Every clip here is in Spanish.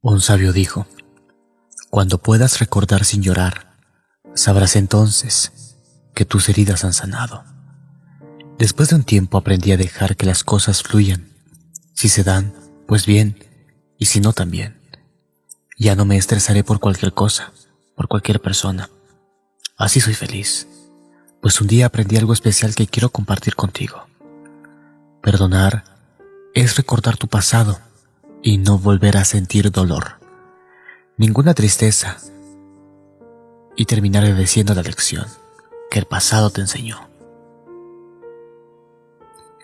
Un sabio dijo, Cuando puedas recordar sin llorar, sabrás entonces que tus heridas han sanado. Después de un tiempo aprendí a dejar que las cosas fluyan. Si se dan, pues bien, y si no también. Ya no me estresaré por cualquier cosa, por cualquier persona. Así soy feliz, pues un día aprendí algo especial que quiero compartir contigo. Perdonar es recordar tu pasado y no volver a sentir dolor, ninguna tristeza, y terminar obedeciendo la lección que el pasado te enseñó.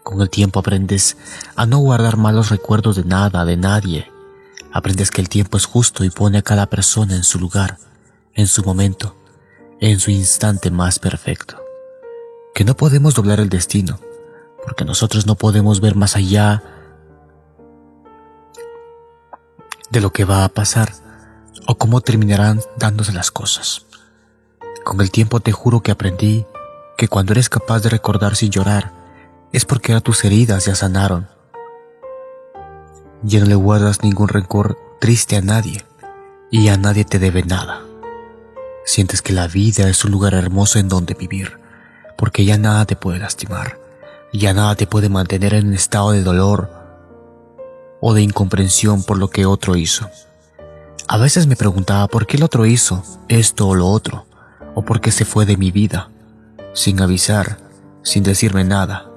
Con el tiempo aprendes a no guardar malos recuerdos de nada, de nadie. Aprendes que el tiempo es justo y pone a cada persona en su lugar, en su momento, en su instante más perfecto. Que no podemos doblar el destino, porque nosotros no podemos ver más allá de lo que va a pasar o cómo terminarán dándose las cosas. Con el tiempo te juro que aprendí que cuando eres capaz de recordar sin llorar, es porque ahora tus heridas ya sanaron. Ya no le guardas ningún rencor triste a nadie y a nadie te debe nada. Sientes que la vida es un lugar hermoso en donde vivir, porque ya nada te puede lastimar, ya nada te puede mantener en un estado de dolor o de incomprensión por lo que otro hizo. A veces me preguntaba por qué el otro hizo esto o lo otro, o por qué se fue de mi vida, sin avisar, sin decirme nada.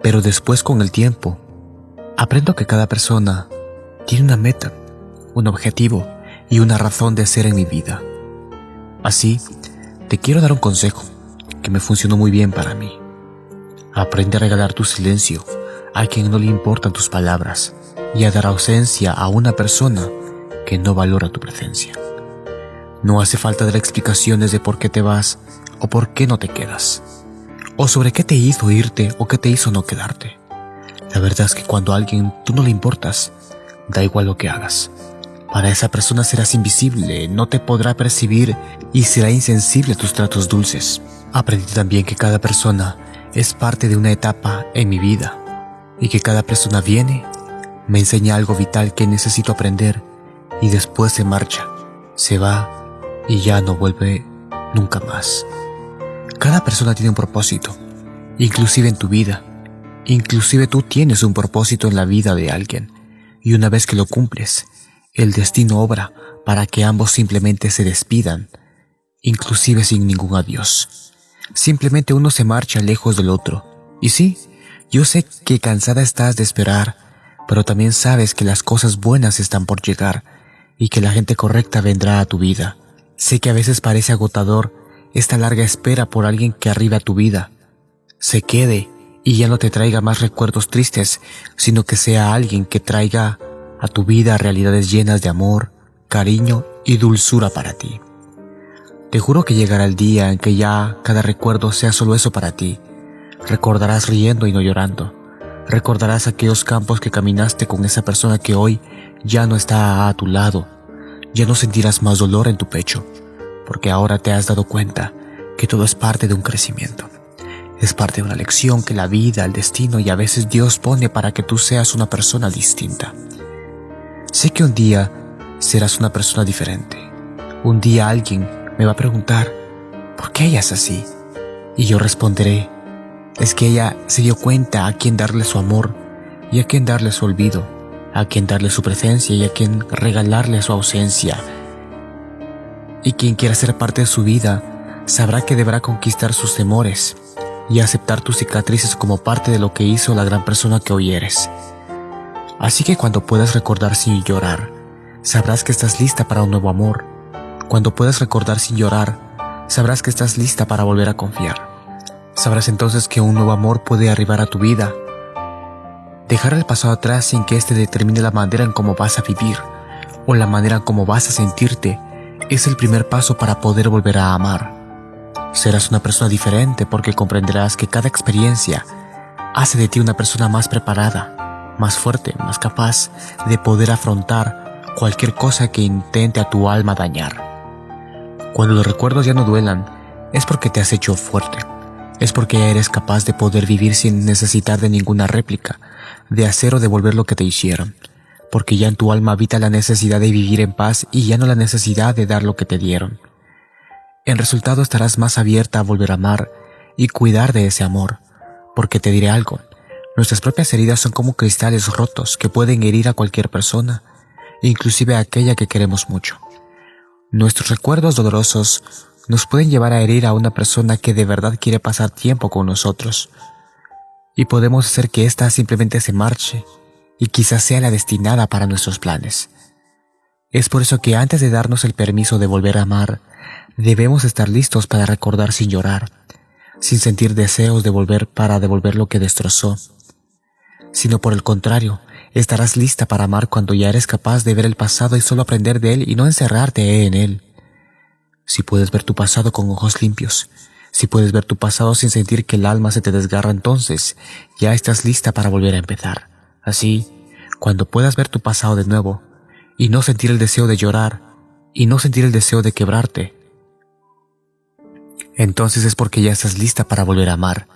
Pero después con el tiempo, aprendo que cada persona tiene una meta, un objetivo y una razón de ser en mi vida. Así, te quiero dar un consejo que me funcionó muy bien para mí. Aprende a regalar tu silencio a quien no le importan tus palabras y a dar ausencia a una persona que no valora tu presencia. No hace falta dar explicaciones de por qué te vas o por qué no te quedas, o sobre qué te hizo irte o qué te hizo no quedarte. La verdad es que cuando a alguien tú no le importas, da igual lo que hagas. Para esa persona serás invisible, no te podrá percibir y será insensible a tus tratos dulces. Aprendí también que cada persona es parte de una etapa en mi vida y que cada persona viene me enseña algo vital que necesito aprender y después se marcha, se va y ya no vuelve nunca más. Cada persona tiene un propósito, inclusive en tu vida. Inclusive tú tienes un propósito en la vida de alguien y una vez que lo cumples, el destino obra para que ambos simplemente se despidan, inclusive sin ningún adiós. Simplemente uno se marcha lejos del otro. Y sí, yo sé que cansada estás de esperar, pero también sabes que las cosas buenas están por llegar y que la gente correcta vendrá a tu vida. Sé que a veces parece agotador esta larga espera por alguien que arriba a tu vida. Se quede y ya no te traiga más recuerdos tristes, sino que sea alguien que traiga a tu vida realidades llenas de amor, cariño y dulzura para ti. Te juro que llegará el día en que ya cada recuerdo sea solo eso para ti. Recordarás riendo y no llorando. Recordarás aquellos campos que caminaste con esa persona que hoy ya no está a tu lado. Ya no sentirás más dolor en tu pecho, porque ahora te has dado cuenta que todo es parte de un crecimiento. Es parte de una lección que la vida, el destino y a veces Dios pone para que tú seas una persona distinta. Sé que un día serás una persona diferente. Un día alguien me va a preguntar, ¿por qué ella así? Y yo responderé, es que ella se dio cuenta a quién darle su amor y a quién darle su olvido, a quién darle su presencia y a quién regalarle su ausencia. Y quien quiera ser parte de su vida sabrá que deberá conquistar sus temores y aceptar tus cicatrices como parte de lo que hizo la gran persona que hoy eres. Así que cuando puedas recordar sin llorar, sabrás que estás lista para un nuevo amor. Cuando puedas recordar sin llorar, sabrás que estás lista para volver a confiar. Sabrás entonces que un nuevo amor puede arribar a tu vida. Dejar el pasado atrás sin que éste determine la manera en cómo vas a vivir o la manera en cómo vas a sentirte es el primer paso para poder volver a amar. Serás una persona diferente porque comprenderás que cada experiencia hace de ti una persona más preparada, más fuerte, más capaz de poder afrontar cualquier cosa que intente a tu alma dañar. Cuando los recuerdos ya no duelan, es porque te has hecho fuerte es porque eres capaz de poder vivir sin necesitar de ninguna réplica, de hacer o devolver lo que te hicieron, porque ya en tu alma habita la necesidad de vivir en paz y ya no la necesidad de dar lo que te dieron. En resultado estarás más abierta a volver a amar y cuidar de ese amor, porque te diré algo, nuestras propias heridas son como cristales rotos que pueden herir a cualquier persona, inclusive a aquella que queremos mucho. Nuestros recuerdos dolorosos nos pueden llevar a herir a una persona que de verdad quiere pasar tiempo con nosotros, y podemos hacer que ésta simplemente se marche y quizás sea la destinada para nuestros planes. Es por eso que antes de darnos el permiso de volver a amar, debemos estar listos para recordar sin llorar, sin sentir deseos de volver para devolver lo que destrozó, sino por el contrario, estarás lista para amar cuando ya eres capaz de ver el pasado y solo aprender de él y no encerrarte en él. Si puedes ver tu pasado con ojos limpios, si puedes ver tu pasado sin sentir que el alma se te desgarra entonces, ya estás lista para volver a empezar. Así, cuando puedas ver tu pasado de nuevo, y no sentir el deseo de llorar, y no sentir el deseo de quebrarte, entonces es porque ya estás lista para volver a amar,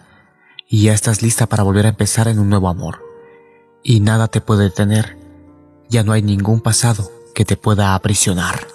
y ya estás lista para volver a empezar en un nuevo amor. Y nada te puede detener, ya no hay ningún pasado que te pueda aprisionar.